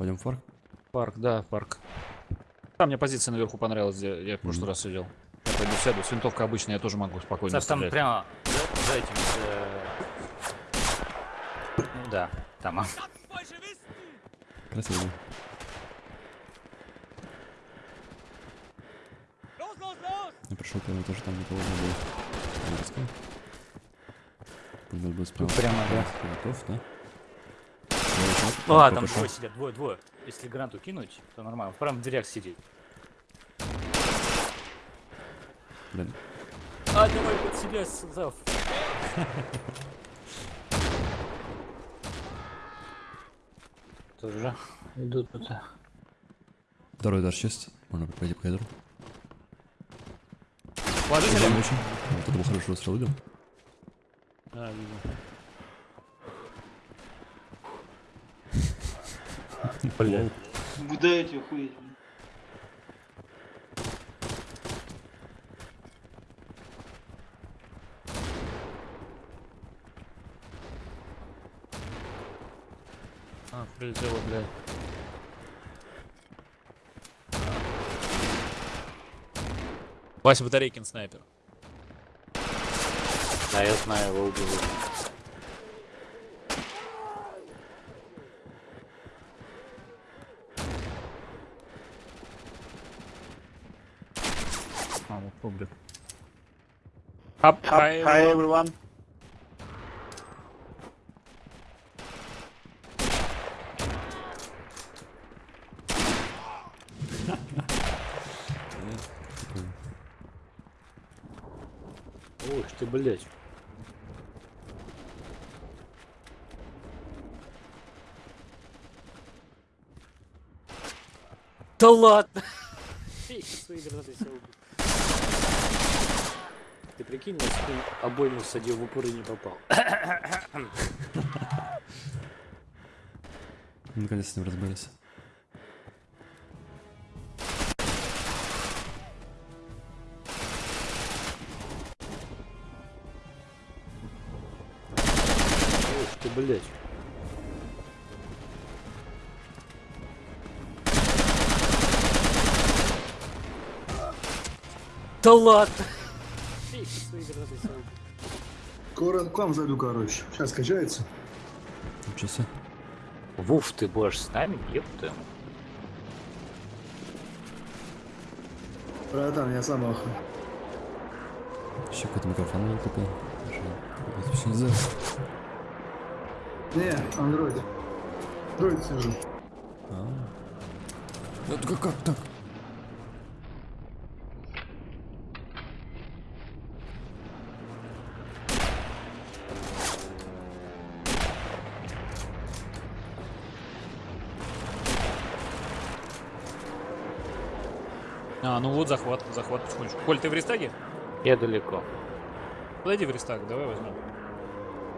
Пойдем в парк. Парк, да, парк. Там мне позиция наверху понравилась, где я в прошлый раз сидел. Я пойду сяду. С винтовкой обычно я тоже могу спокойно Саш, там прямо за, этим... э, Ну да, там. а. Красиво. Я пришел, по тоже там никого не было. Надо было справа. прямо, да. Готов, да? А, там двое сидят, двое, двое. Если гранату кинуть, то нормально. Прям в дверях сидит. Блин. А, давай под себя, Зав. Тоже идут тут. Второй этаж есть. Можно пойти по коридору. Положительно? Идем очень. Вот это был хороший выстрел, видел? А, видел. Блин. Куда эти охуеть? А, прилетело, блядь. Вася Батарейкин снайпер. Да, я знаю, его убили. А, вот публик. Up, Hi, hi everyone. Ух ты, блядь. Да ладно! Свои гранаты себя убил. Ты прикинь, я спин обойму садил в упор и не попал. Наконец с ним разбились. Ух ты, блядь. Да ладно! Скоро к вам зайду, короче. Сейчас качается. Себе. Вуф, ты будешь с нами? Ёпта. Братан, я сам охуй. Еще какой-то микрофон не купил. Это вообще не знаю. Не, андроид. Андроид сижу. А. Это как, как так? А, ну вот захват, захват потихонечку. Коль, ты в рестаге? Я далеко. Подойди в рестаг, давай возьмем.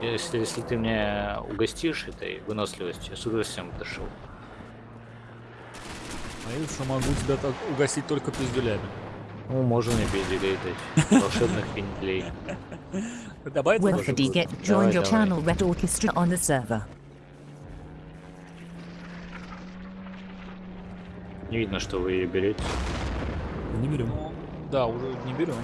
Если, если ты меня угостишь этой выносливостью, я с удовольствием дошел. А я что могу тебя так угостить только пиздюлями. Ну, можно мне пизделей дать. Волшебных пинделей. Добавить get Давай, joined your channel Red Orchestra on the server. Не видно, что вы ее берете. Не берем. Да, уже не берем.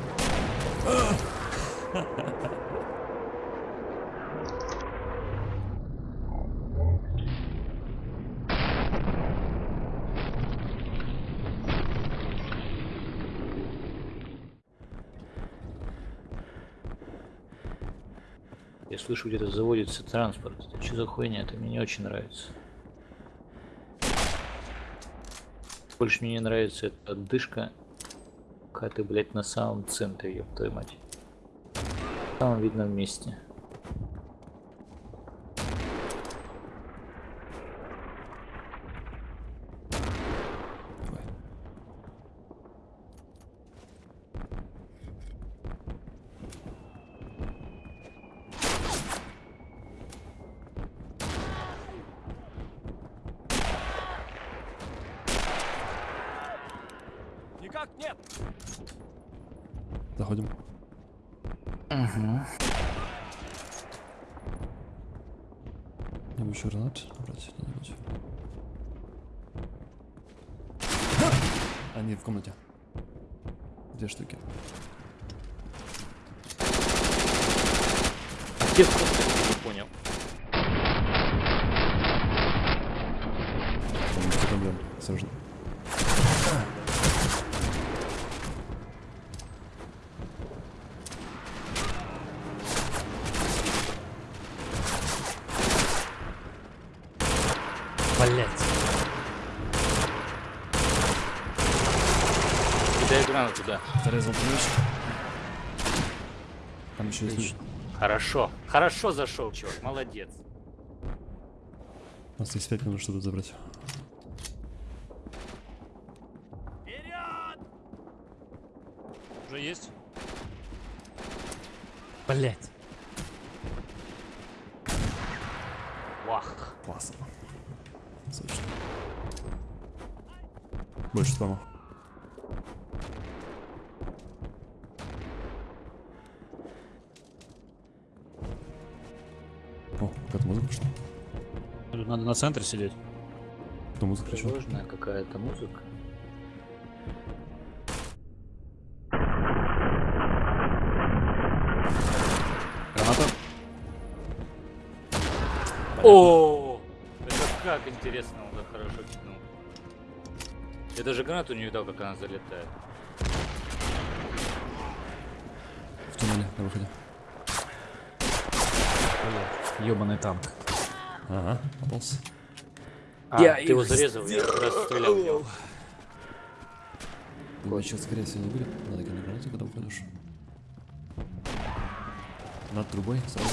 Я слышу, где-то заводится транспорт. Это что за хуйня? Это мне не очень нравится. Больше мне не нравится эта отдышка. Когда ты, блядь, на самом центре, ёб твою мать. В самом видном месте. Никак нет заходим. Ага. Не еще гранат брать где-нибудь. Они в комнате. Две штуки. Понял. Там. Гранату туда. Зарезал ключ. Там еще есть. Хорошо. Хорошо зашел, чувак. Молодец. У нас есть 5 минут, чтобы забрать. Уже есть? Блять. Вах. Классно. Сочно. Больше спама. Надо на центре сидеть. Кто музыку включил? Сложная какая-то музыка. Граната. О, это как интересно, он так хорошо кинул. Я даже гранату не видал, как она залетает. В туннеле на выходе. Ебаный танк. Ага, попался. А, Я ты его зарезал, я раз стрелял в него. Думаю, сейчас, скорее всего, не будет. Надо гранату, когда уходишь. Над трубой сразу.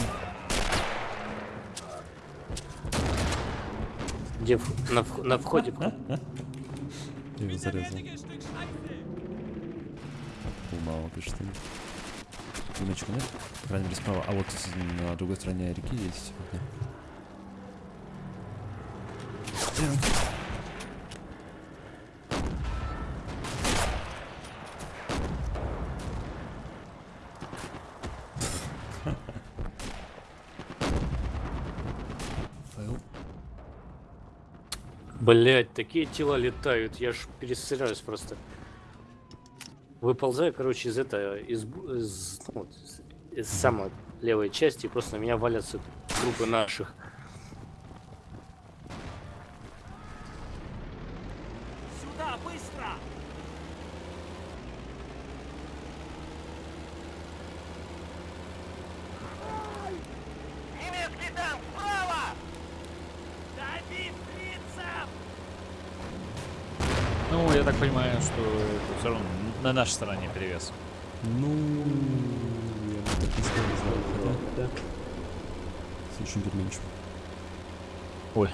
Где в- на, вх- на входе? Я его зарезал. Умало, пишет. Пулеметчика нет? По крайней мере, справа. А вот на другой стороне реки есть. Блять, такие тела летают, я ж перестреляюсь просто. Выползаю, короче, из этого, из, из, ну, из- из самой левой части, и просто на меня валятся трупы наших. Ну, я так понимаю, что это все равно на нашей стороне перевес. Ну, я бы так не сказал, хотя... Слишком переменчиво. Ой.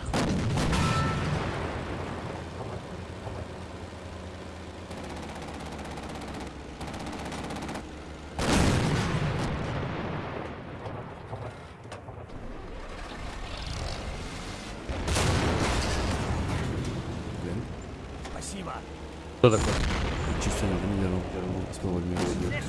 Кто такой? Чисто не заминировал. Успел вальмировать.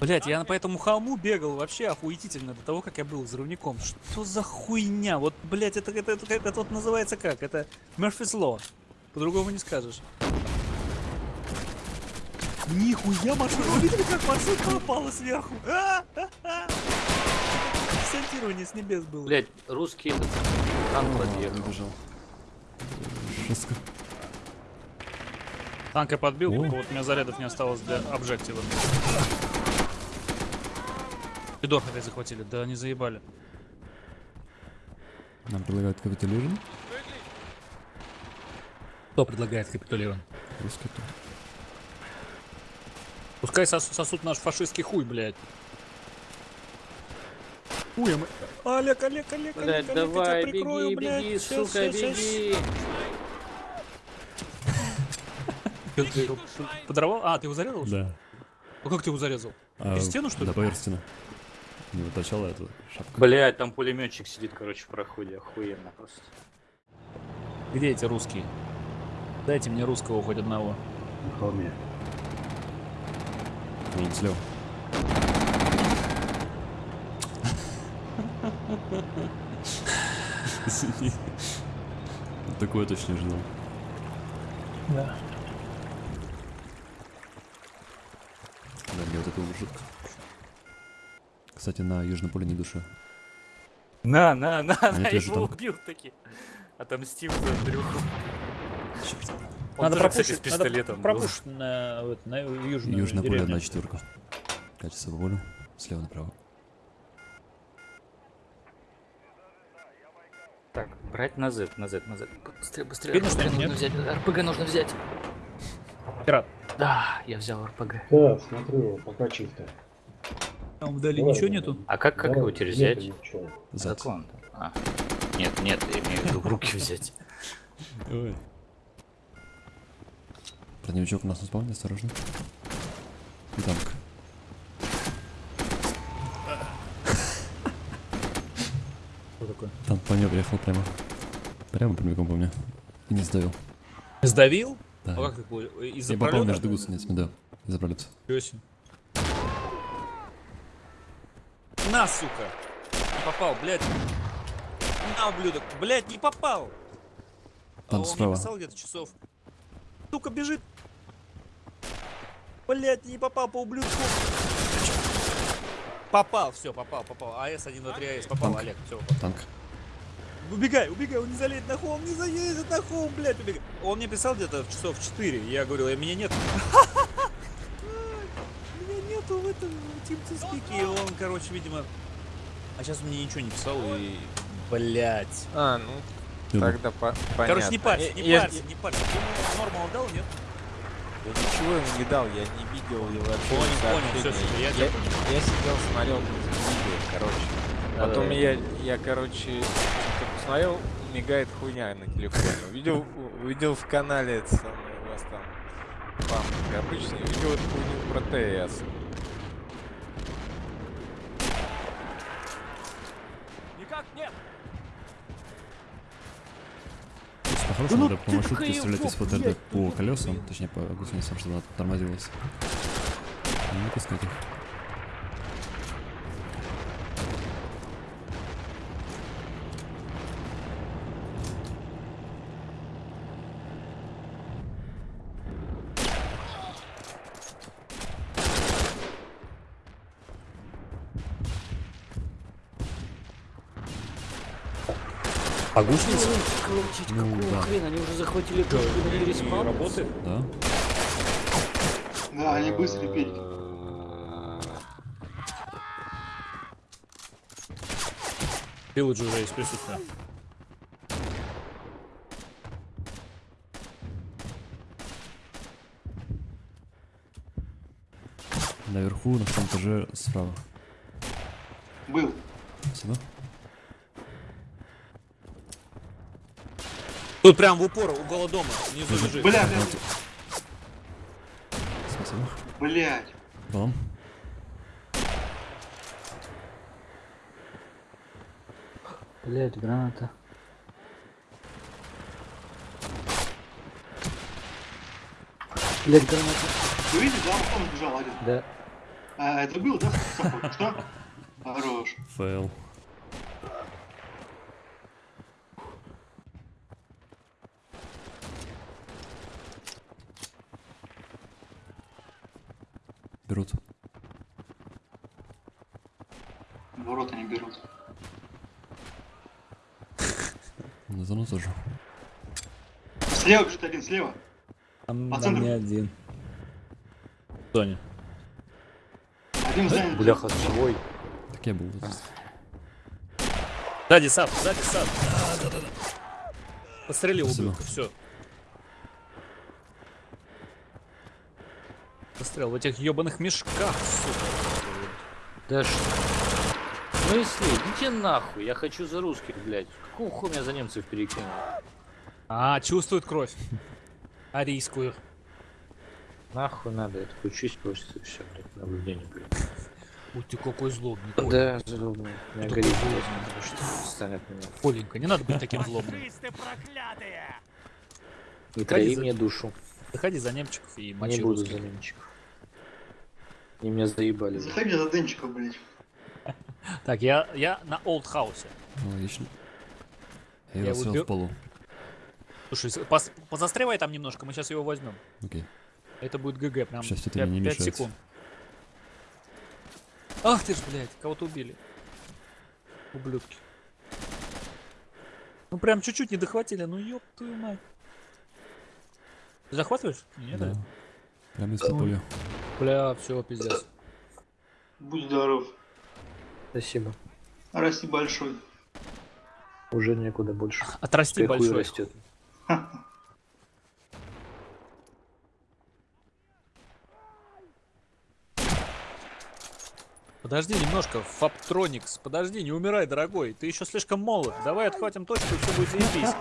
Блять, я по этому холму бегал вообще охуительно до того, как я был взрывником. Что за хуйня? Вот, блять, это, это, это, это вот называется как? Это Murphy's Law. По-другому не скажешь. Нихуя машина! Вы видели, как машинка упала сверху? А, а, а. Десантирование с небес было. Блять, русский танк А, подъехал. Жестко. Танк я подбил, О. вот у меня зарядов не осталось для обжектива. Фидор опять захватили, да они заебали. Нам предлагают капитулировать. Кто предлагает капитулировать? Русский кто? Пускай сос- сосут наш фашистский хуй, блядь. Хуй, мы... Олег, Олег, Олег, Олег, Олег, я давай, тебя прикрою, беги, блядь. беги, сука, щас. беги. Ты- ты его Подорвал? А, ты его зарезал? Да. Ну как ты его зарезал? А, Через стену, что ли? Да, поверх стены. Не вытачала эту шапку. Блять, там пулеметчик сидит, короче, в проходе. Охуенно просто. Где эти русские? Дайте мне русского хоть одного. На холме. Вон слева. Извини. Такое точно. Да. Да, мне вот это уже жутко. Кстати, на Южном поле не душа. На, на, на, Они на, тоже его танк. убил таки. Отомстил за Андрюху. Черт. Он надо пропушить, с пистолетом надо был. пропушить на, вот, на южную Южное поле деревню. одна четверка. Катится по полю. Слева направо. Так, Брать на Z, на Z, на Z. Быстрее, быстрее. Видно, РПГ что нужно нет? взять. РПГ нужно взять. Пират. Да, я взял РПГ. Да, смотрю, пока чисто. Там вдали Давай, ничего нету? А как, как Да, его теперь взять? Заклон. А. Нет, нет, я имею в виду в руки взять. Ой. Броневичок у нас на спавне, осторожно. И танк. Что такое? Танк по мне приехал прямо. Прямо прямиком по мне. И не сдавил. Сдавил? Да. А как такое? Из-за Я попал пролета? между гусеницами, да. Из-за пролета. Ничего себе. На, сука! Не попал, блядь. На, ублюдок. Блядь, не попал! А Там он мне справа. писал где-то часов. Сука, бежит. Блядь, не попал по ублюдку. Попал, все, попал, попал. АС 1, 2, 3, АС, попал, Танк. Олег, все, попал. Танк. Убегай, убегай, он не залезет на холм, не залезет на холм, блядь, убегай. Он мне писал где-то в часов 4, я говорил, «Э, меня нет. Меня нету в этом тим-спике, и он, короче, видимо... А сейчас мне ничего не писал, и... Блядь. А, ну Думаю. тогда по понятно. Короче, не парься, не я, парься, не парься. Ты ему нормал дал, нет? я ничего ему не дал, я не видел его вообще. Понял, понял, всё, всё, я я, тебя я сидел, смотрел видео, короче. Потом Да-да-да. я, я, короче, посмотрел, мигает хуйня на телефоне. Увидел, увидел в канале это самое, у вас там памятник обычный, увидел эту хуйню про ТС. Никак нет. То есть, по-хорошему, надо по маршрутке стрелять из ФТРД по колесам, точнее по гусеницам, чтобы она тормозилась. Не пускать их. А гусеница? Ну, да. хрена? Они уже захватили точку на респаун? Работает? Да? Да, они быстрые педики. Пилотж уже есть присутствие. Наверху, на втором этаже, справа. Был. Спасибо. Тут прям в упор, угол дома, внизу лежит. Бля, бля, Спасибо. блядь. Вам. Блять, граната. Блять, граната. Вы видите, да, он бежал один. Да. А, это был, да? Что? Хорош. Фейл. Берут. Ворота не берут. На зону тоже. Слева бежит один, слева. Там, По там центру. не один. Соня. Один в здании. Бляха, свой. Так я был. Сзади сад, сзади сад. Да, да, да. Пострелил Спасибо. ублюдка, все. Пострел в этих ебаных мешках, сука. Да что? Ну если, идите нахуй, я хочу за русских, блядь. Какого хуя меня за немцев перекинул? А, чувствует кровь. Арийскую. Нахуй надо, чуть просто все, блядь, наблюдение, блядь. Ой, ты какой злобный. Коль. Да, злобный. Меня горит, злобный. блядь, что станет меня. Коленька, не надо быть таким злобным. Не трави за- мне душу. Заходи за немчиков и мочи Не буду русских. за немчиков. Они меня заебали. Заходи за Денчиком, блядь. Так, я, я на Олд Хаусе. Ну, Логично. Я Я его вот сел бер- в полу. Слушай, пос- позастревай там немножко, мы сейчас его возьмем. Окей. Это будет ГГ, прям это 5, мне не мешает. секунд. Ах ты ж, блядь, кого-то убили. Ублюдки. Ну прям чуть-чуть не дохватили, ну ёб твою мать. Ты захватываешь? Нет, Да. да? Прямо из-под пули. Бля, все, пиздец. Будь здоров. Спасибо. Расти большой. Уже некуда больше. Отрасти хуй большой. растет. Подожди немножко, Фаптроникс, подожди, не умирай, дорогой. Ты еще слишком молод. Давай отхватим точку, и все будет заебись.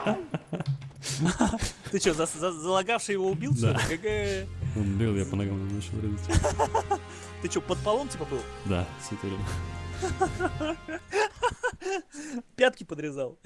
Ты что, за- за- залагавший его убил? Да. Он бегал, я по ногам начал резать. Ты что, под полом типа был? Да, время. Пятки подрезал.